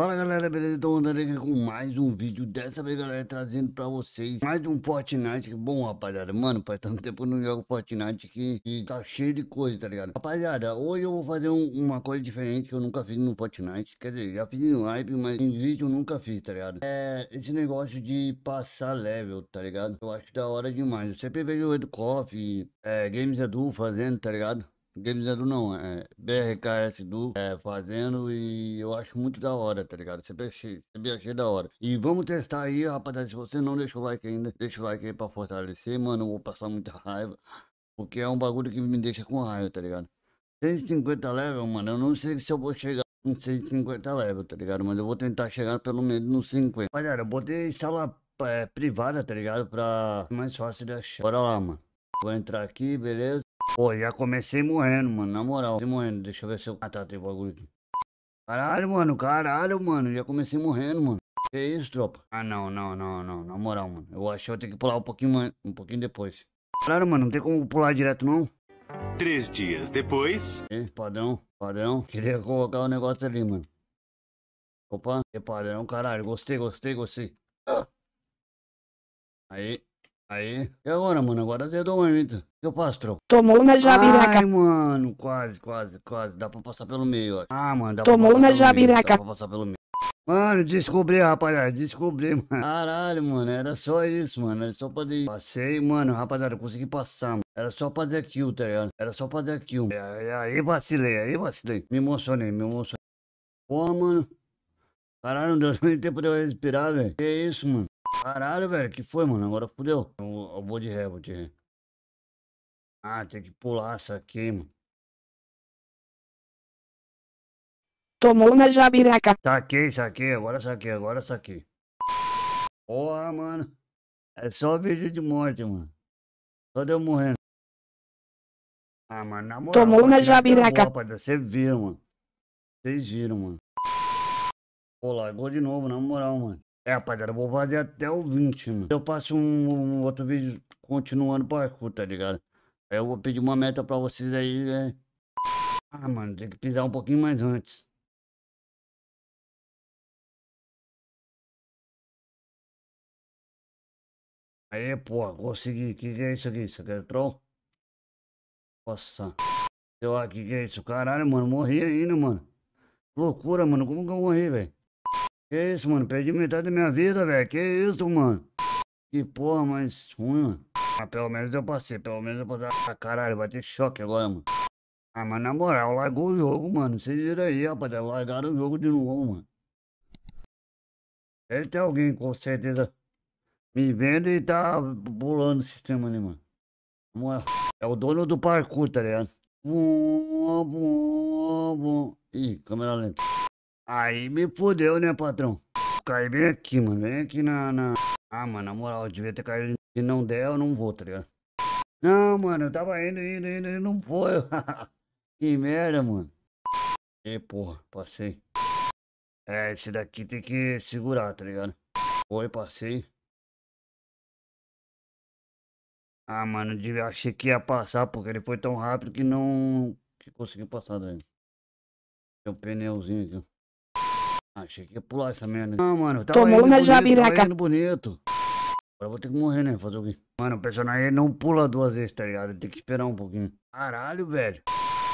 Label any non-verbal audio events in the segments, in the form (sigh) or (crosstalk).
Fala galera, beleza? Tô andando aqui com mais um vídeo Dessa vez galera, trazendo pra vocês Mais um Fortnite Bom rapaziada, mano, faz tanto tempo que eu não jogo Fortnite que, que tá cheio de coisa, tá ligado? Rapaziada, hoje eu vou fazer um, uma coisa diferente Que eu nunca fiz no Fortnite Quer dizer, já fiz no live, mas em vídeo eu nunca fiz, tá ligado? É esse negócio de passar level, tá ligado? Eu acho da hora demais Eu sempre vejo o Edu Coffee, é, Games Edu fazendo, tá ligado? Games Edu não, é BRKS do é, fazendo e eu acho muito da hora, tá ligado? Sempre achei, achei da hora. E vamos testar aí, rapaziada. Se você não deixou o like ainda, deixa o like aí pra fortalecer, mano. Eu vou passar muita raiva. Porque é um bagulho que me deixa com raiva, tá ligado? 150 level, mano. Eu não sei se eu vou chegar em 150 level, tá ligado? Mas eu vou tentar chegar pelo menos nos 50. Rapaziada, eu botei sala é, privada, tá ligado? Pra mais fácil de achar. Bora lá, mano. Vou entrar aqui, beleza? Pô, já comecei morrendo, mano, na moral. Comecei morrendo, deixa eu ver se eu... Ah, tá, tem bagulho aqui. Caralho, mano, caralho, mano. Já comecei morrendo, mano. Que isso, tropa? Ah, não, não, não, não. Na moral, mano. Eu acho que eu vou ter que pular um pouquinho, um pouquinho depois. Caralho, mano, não tem como pular direto, não? Três dias depois... É, padrão, padrão. Queria colocar o um negócio ali, mano. Opa, é padrão, caralho. Gostei, gostei, gostei. Aí. Aí. E agora, mano? Agora azedou muito. O que eu faço, troco? Tomou na jabiraca. Ai, mano, quase, quase, quase. Dá pra passar pelo meio, ó. Ah, mano, dá Tomou pra passar na pelo meio. jabiraca. Dá pra passar pelo meio. Mano, descobri, rapaziada, descobri, (laughs) mano. Caralho, mano, era só isso, mano. Era só fazer Passei, mano, rapaziada, consegui passar, mano. Era só fazer kill, tá ligado? Era só fazer kill. Aí, aí vacilei, aí vacilei. Me emocionei, me emocionei. Pô, mano. Caralho, não deu (laughs) nem tempo de eu respirar, velho. Que isso, mano? Caralho, velho, que foi, mano? Agora fudeu. Eu, eu vou de ré, vou de ré. Ah, tem que pular isso aqui, mano. Tomou na jabiraca. Saquei, saquei, agora saquei, agora saquei. Porra, mano. É só vídeo de morte, mano. Só deu morrendo. Ah, mano, na moral. Tomou na jabiraca. boa, rapaziada. Vocês viram, mano. Vocês viram, mano. Pô, largou de novo, na moral, mano. É, rapaziada, vou fazer até o 20, mano. Eu passo um, um outro vídeo continuando parkour, tá ligado? Aí eu vou pedir uma meta pra vocês aí, né? Ah, mano, tem que pisar um pouquinho mais antes. Aí, pô, consegui. Que que é isso aqui? Isso aqui é troll? Nossa. Sei lá, que que é isso? Caralho, mano, morri ainda, mano. Loucura, mano. Como que eu morri, velho? Que isso, mano? Perdi metade da minha vida, velho. Que isso, mano? Que porra mais ruim, mano. Ah, pelo menos eu passei. Pelo menos eu passei. Ah, caralho, vai ter choque agora, mano. Ah, mas na moral, largou o jogo, mano. Vocês viram aí, rapaziada. Largaram o jogo de novo, mano. Deve ter alguém, com certeza, me vendo e tá pulando o sistema ali, mano. É o dono do parkour, tá ligado? Vum, vum, vum. Ih, câmera lenta. Aí me fodeu, né, patrão? Caí bem aqui, mano. Bem aqui na, na... Ah, mano, na moral, eu devia ter caído. Se não der, eu não vou, tá ligado? Não, mano, eu tava indo, indo, indo e não foi. (laughs) que merda, mano. E porra, passei. É, esse daqui tem que segurar, tá ligado? Foi, passei. Ah, mano, devia- achei que ia passar, porque ele foi tão rápido que não... Que conseguiu passar daí. Tem um pneuzinho aqui. Achei que ia pular essa merda. Não, mano, tava Tomou indo na bonito, jabiraca. tava indo bonito. Agora vou ter que morrer, né? Fazer o quê? Mano, o personagem não pula duas vezes, tá ligado? Tem que esperar um pouquinho. Caralho, velho.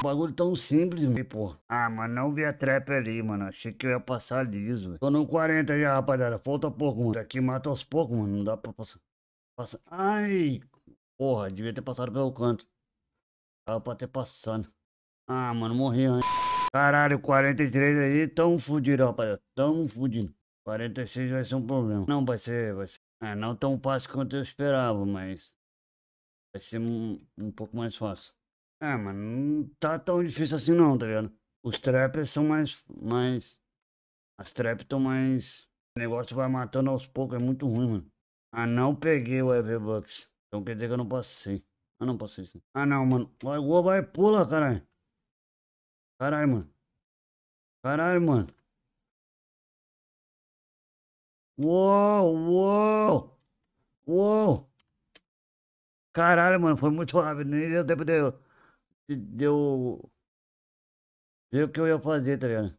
Bagulho tão simples, velho, pô. Ah, mano, não vi a trap ali, mano. Achei que eu ia passar liso, velho. Tô no 40 já, rapaziada. Falta pouco, mano. Aqui mata aos poucos, mano. Não dá pra passar. Passa... Ai, porra, devia ter passado pelo canto. Tava pra ter passado. Ah, mano, morri antes. Caralho, 43 aí, tão fudido, rapaziada. Tão fudido. 46 vai ser um problema. Não, vai ser, vai ser. É, não tão fácil quanto eu esperava, mas. Vai ser um, um pouco mais fácil. É, mano, não tá tão difícil assim não, tá ligado? Os trappers são mais. mais... As traps estão mais. O negócio vai matando aos poucos, é muito ruim, mano. Ah, não peguei o EV-Bucks. Então quer dizer que eu não passei. Ah, não passei sim. Ah, não, mano. Vai, vai, pula, caralho. Caralho, mano. Caralho, mano. Uou, uou. Uou. Caralho, mano, foi muito rápido. Nem deu tempo de eu. de- eu. Ver o que eu ia fazer, tá ligado?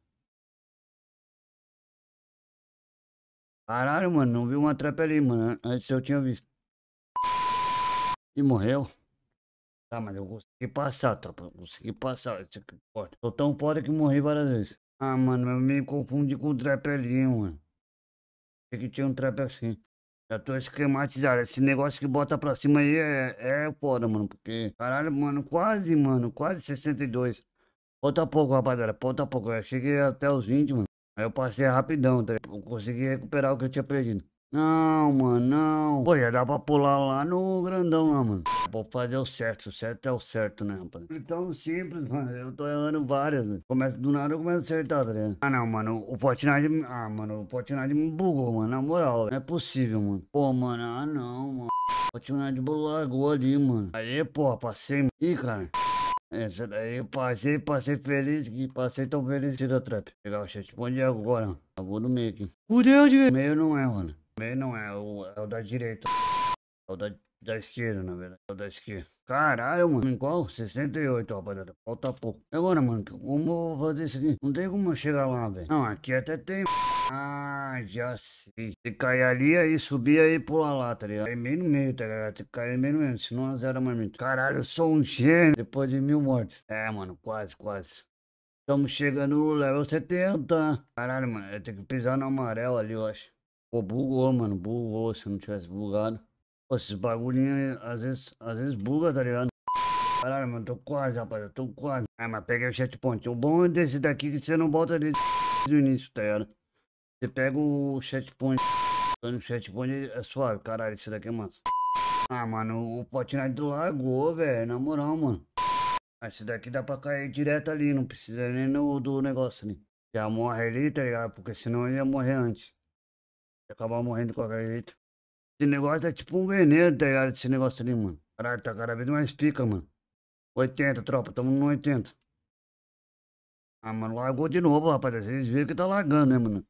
Caralho, mano, não vi uma trap ali, mano. Antes eu tinha visto. E morreu. Tá, mas eu consegui passar, tropa. Eu consegui passar. Isso aqui, pode. Tô tão foda que morri várias vezes. Ah, mano, eu me confundi com o trap ali, mano. Achei que tinha um trap assim. Já tô esquematizado. Esse negócio que bota pra cima aí é, é foda, mano. Porque, caralho, mano, quase, mano, quase 62. Falta pouco, rapaziada. Falta pouco. Eu cheguei até os 20, mano. Aí eu passei rapidão, tá? Eu consegui recuperar o que eu tinha perdido. Não, mano, não. Pô, já dá pra pular lá no grandão lá, mano. Vou fazer o certo, o certo é o certo, né, rapaz? Tão simples, mano. Eu tô errando várias, velho. Começa do nada, eu começo a acertar, tá ligado? Ah, não, mano. O Fortnite. Ah, mano, o Fortnite me bugou, mano. Na moral, não é possível, mano. Pô, mano, ah, não, mano. O Fortnite largou ali, mano. Aí, pô, passei. Ih, cara. Essa daí eu passei, passei feliz, que passei tão feliz da trap. Pegar o chat, bom dia agora. Vou no meio aqui. Fudeu, de meio não é, mano. Meio não é, o, é o da direita. É o da, da esquerda, na verdade. É o da esquerda. Caralho, mano. Em qual? 68, rapaziada. Falta pouco. Agora, mano, como eu vou fazer isso aqui? Não tem como chegar lá, velho. Não, aqui até tem. Ah, já sei. Se cair ali, aí subir aí pular lá, tá ligado? Aí meio no meio, tá ligado? Tem que cair meio no meio, senão a zero marmita. Caralho, eu sou um gênio depois de mil mortes. É, mano, quase, quase. Estamos chegando no level 70. Caralho, mano, eu tenho que pisar no amarelo ali, eu acho. Pô, bugou, mano, bugou. Se não tivesse bugado. Pô, esses bagulhinhos às vezes, às vezes buga, tá ligado? Caralho, mano, tô quase, rapaz, tô quase. Ah, mas peguei o chat point. O bom desse daqui é que você não volta desde (laughs) o início, tá ligado? Você pega o chat point. No chat point é suave, caralho, esse daqui é massa. Ah, mano, o Fortnite largou, velho, na moral, mano. Esse daqui dá pra cair direto ali, não precisa nem no, do negócio ali. Já morre ali, tá ligado? Porque senão eu ia morrer antes acabar morrendo de qualquer jeito. Esse negócio é tipo um veneno, tá ligado? Esse negócio ali, mano. Caralho, tá cada vez mais pica, mano. 80, tropa, tamo no 80. Ah, mano, largou de novo, rapaziada. Vocês viram que tá largando, né, mano?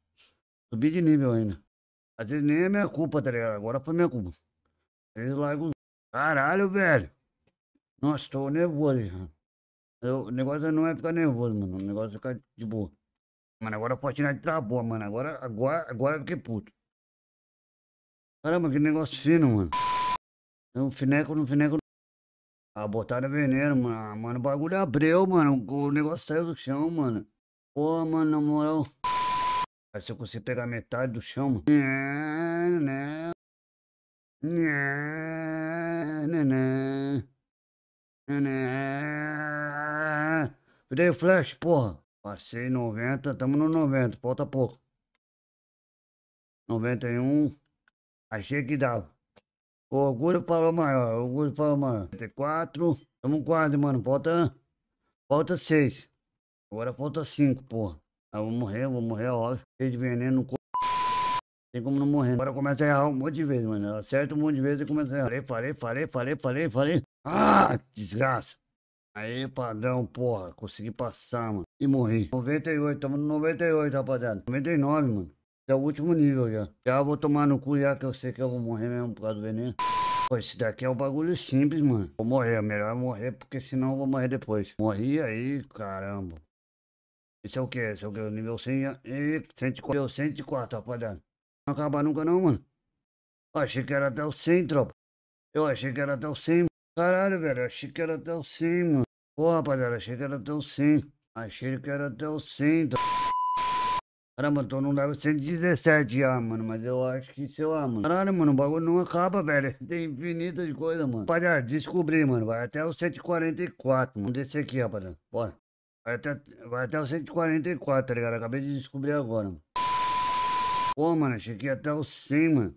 Subi de nível ainda. Às vezes nem é minha culpa, tá ligado? Agora foi minha culpa. Eles largam. Caralho, velho. Nossa, tô nervoso já. Eu, o negócio não é ficar nervoso, mano. O negócio é ficar de boa. Mano, agora a Fortnite travou, mano. Agora, agora, agora eu fiquei puto. Caramba, que negócio fino, mano. É um fineco no fineco. Ah, botaram veneno, mano. Ah, mano, o bagulho abriu, mano. O negócio saiu do chão, mano. Pô, mano, na moral. Se eu conseguir pegar metade do chão, mano. Né, né, né. Virei flash, porra. Passei 90, estamos no 90, falta pouco. 91. Achei que dava. O orgulho falou maior, o orgulho falou maior. 94. Estamos quase, mano. Falta. Falta 6. Agora falta 5, porra. Eu vou morrer, vou morrer, óbvio. Cheio de veneno no. Tem como não morrer. Agora começa a errar um monte de vezes, mano. Acerta um monte de vezes e começa a errar. Falei, falei, falei, falei, falei, falei. Ah, desgraça. Aí, padrão, porra. Consegui passar, mano. E morri. 98, tamo no 98, rapaziada. 99, mano. É o último nível já. Já vou tomar no cu já que eu sei que eu vou morrer mesmo por causa do veneno. Pô, esse daqui é um bagulho simples, mano. Vou morrer, é melhor morrer porque senão eu vou morrer depois. Morri aí, caramba. Esse é o que? Esse é o que? Nível 100 e 104. Nível 104, rapaziada. Não acabar nunca não, mano. Eu achei que era até o 100, tropa. Eu achei que era até o 100. Caralho, velho. Eu achei que era até o 100, mano. Pô, rapaziada. Achei que era até o 100. Achei que era até o 100. Caramba, tô no level 117 já, mano. Mas eu acho que, sei lá, mano. Caralho, mano, o bagulho não acaba, velho. (laughs) Tem infinita de coisa, mano. Rapaziada, descobri, mano. Vai até o 144, mano. Descer aqui, rapaziada. Bora. Vai até, vai até o 144, tá ligado? Acabei de descobrir agora, mano. Pô, mano, ia até o 100, mano.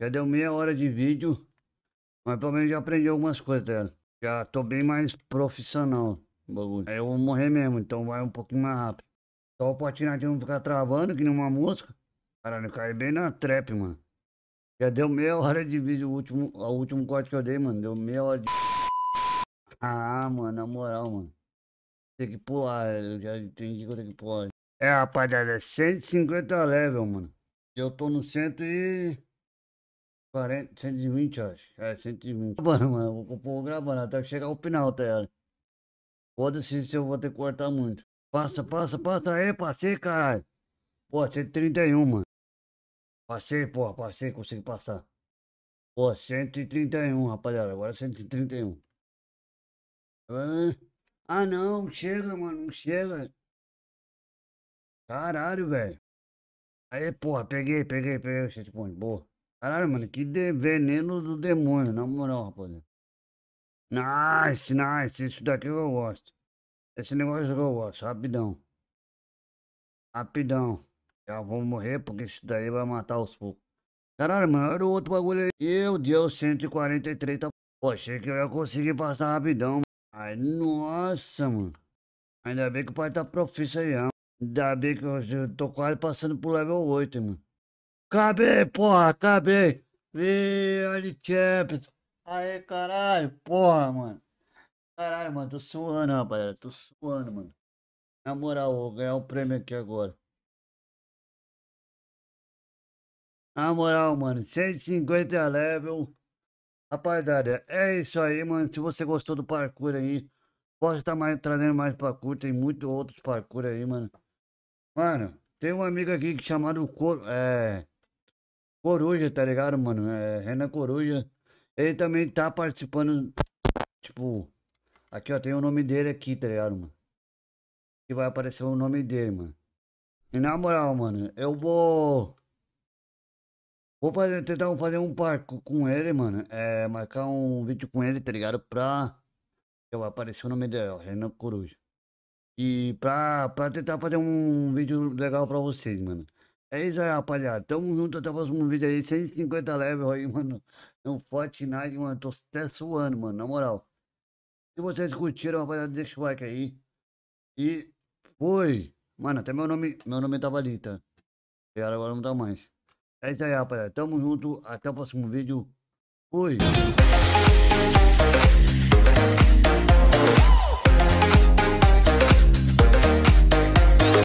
Já deu meia hora de vídeo. Mas pelo menos já aprendi algumas coisas, tá ligado? Já tô bem mais profissional bagulho. Aí eu vou morrer mesmo, então vai um pouquinho mais rápido. Só o patinete não ficar travando, que nem uma mosca. Caralho, cai bem na trap, mano. Já deu meia hora de vídeo, o último, o último corte que eu dei, mano. Deu meia hora de. (laughs) Ah, mano, na moral, mano. Tem que pular, eu já entendi que eu tenho que pular. É, rapaziada, é 150 level, mano. Eu tô no 140, 120, acho. É, 120. Mano, mano, eu vou gravando até chegar ao final, tá? Foda-se se eu vou ter que cortar muito. Passa, passa, passa aí, passei, caralho. Pô, 131, mano. Passei, porra, passei, consegui passar. Pô, 131, rapaziada. Agora 131. Ah, Ah, não, chega, mano, não chega. Caralho, velho. Aí, porra, peguei, peguei, peguei o checkpoint, boa. Caralho, mano, que de- veneno do demônio, na moral, rapaziada. Nice, nice, isso daqui eu gosto. Esse negócio eu gosto, rapidão. Rapidão. Já vou morrer porque isso daí vai matar os poucos. Caralho, mano, era o outro bagulho aí. Meu Deus, 143 tá. Pô, achei que eu ia conseguir passar rapidão. Ai, nossa, mano. Ainda bem que o pai tá profício aí, ó. Ainda bem que eu eu tô quase passando pro level 8, mano. Acabei, porra, acabei. Ih, olha Champions. Aê, caralho, porra, mano. Caralho, mano, tô suando, rapaziada. Tô suando, mano. Na moral, vou ganhar o prêmio aqui agora. Na moral, mano, 150 level. Rapaziada, é isso aí, mano. Se você gostou do parkour aí, posso estar mais, trazendo mais parkour. Tem muitos outros parkour aí, mano. Mano, tem um amigo aqui chamado Cor, é, Coruja, tá ligado, mano? É, Renan Coruja. Ele também tá participando, tipo, aqui ó, tem o nome dele aqui, tá ligado, mano? Que vai aparecer o nome dele, mano. E na moral, mano, eu vou. Vou fazer, tentar fazer um parkour com ele, mano. É, marcar um vídeo com ele, tá ligado? Pra. Que vai aparecer o nome dele, ó, Renan Coruja. E pra, pra tentar fazer um vídeo legal pra vocês, mano. É isso aí, rapaziada. Tamo junto até o próximo vídeo aí. 150 level aí, mano. No Fortnite, mano. Tô até suando, mano. Na moral. Se vocês curtiram, rapaziada, deixa o like aí. E foi. Mano, até meu nome, meu nome tava ali, tá? E agora não tá mais. É isso aí, rapaziada. Tamo junto. Até o próximo vídeo. Fui.